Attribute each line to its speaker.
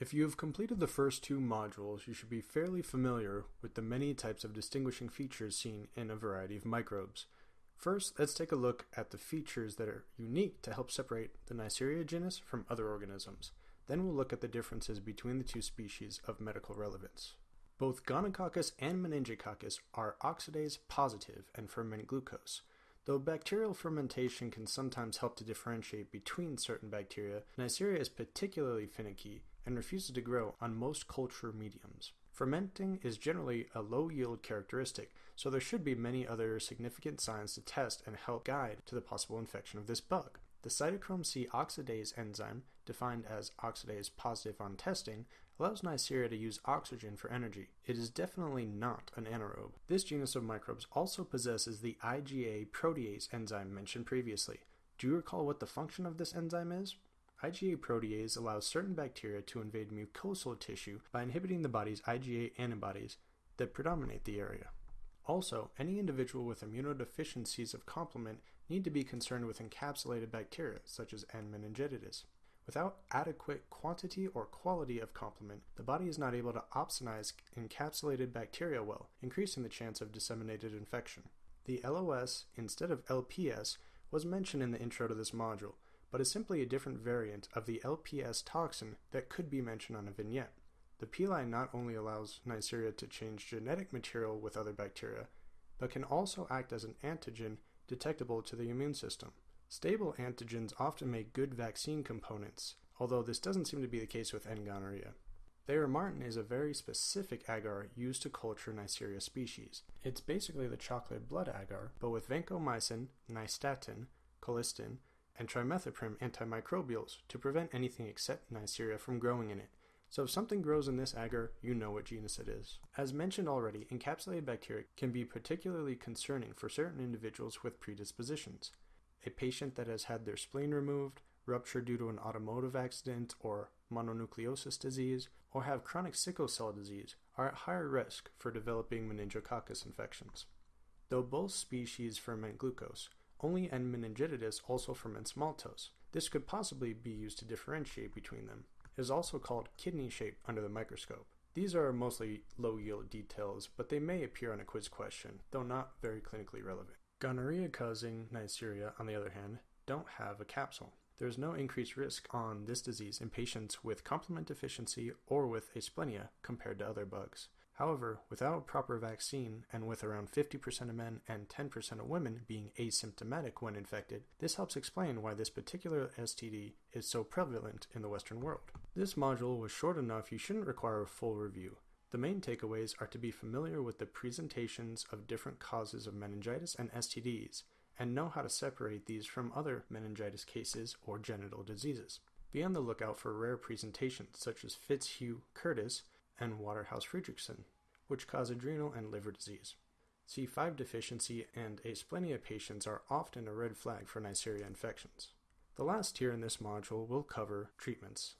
Speaker 1: If you have completed the first two modules, you should be fairly familiar with the many types of distinguishing features seen in a variety of microbes. First, let's take a look at the features that are unique to help separate the Neisseria genus from other organisms. Then we'll look at the differences between the two species of medical relevance. Both Gonococcus and Meningococcus are oxidase positive and ferment glucose. Though bacterial fermentation can sometimes help to differentiate between certain bacteria, Neisseria is particularly finicky and refuses to grow on most culture mediums. Fermenting is generally a low yield characteristic, so there should be many other significant signs to test and help guide to the possible infection of this bug. The cytochrome C oxidase enzyme, defined as oxidase positive on testing, allows Neisseria to use oxygen for energy. It is definitely not an anaerobe. This genus of microbes also possesses the IgA protease enzyme mentioned previously. Do you recall what the function of this enzyme is? IgA protease allows certain bacteria to invade mucosal tissue by inhibiting the body's IgA antibodies that predominate the area. Also, any individual with immunodeficiencies of complement need to be concerned with encapsulated bacteria, such as N. meningitidis. Without adequate quantity or quality of complement, the body is not able to opsonize encapsulated bacteria well, increasing the chance of disseminated infection. The LOS instead of LPS was mentioned in the intro to this module, but is simply a different variant of the LPS toxin that could be mentioned on a vignette. The pili not only allows Neisseria to change genetic material with other bacteria, but can also act as an antigen detectable to the immune system. Stable antigens often make good vaccine components, although this doesn't seem to be the case with N. gonorrhea. Thayer martin is a very specific agar used to culture Neisseria species. It's basically the chocolate blood agar, but with vancomycin, nystatin, colistin, and trimethoprim antimicrobials to prevent anything except Neisseria from growing in it. So if something grows in this agar, you know what genus it is. As mentioned already, encapsulated bacteria can be particularly concerning for certain individuals with predispositions. A patient that has had their spleen removed, rupture due to an automotive accident or mononucleosis disease, or have chronic sickle cell disease are at higher risk for developing meningococcus infections. Though both species ferment glucose, only N. meningitidis also ferments maltose. This could possibly be used to differentiate between them. Is also called kidney shaped under the microscope. These are mostly low yield details, but they may appear on a quiz question, though not very clinically relevant. Gonorrhea causing Neisseria, on the other hand, don't have a capsule. There is no increased risk on this disease in patients with complement deficiency or with asplenia compared to other bugs. However, without a proper vaccine and with around 50% of men and 10% of women being asymptomatic when infected, this helps explain why this particular STD is so prevalent in the Western world. This module was short enough you shouldn't require a full review. The main takeaways are to be familiar with the presentations of different causes of meningitis and STDs, and know how to separate these from other meningitis cases or genital diseases. Be on the lookout for rare presentations such as Fitzhugh Curtis and Waterhouse Friderichsen, which cause adrenal and liver disease. C5 deficiency and asplenia patients are often a red flag for Neisseria infections. The last tier in this module will cover treatments.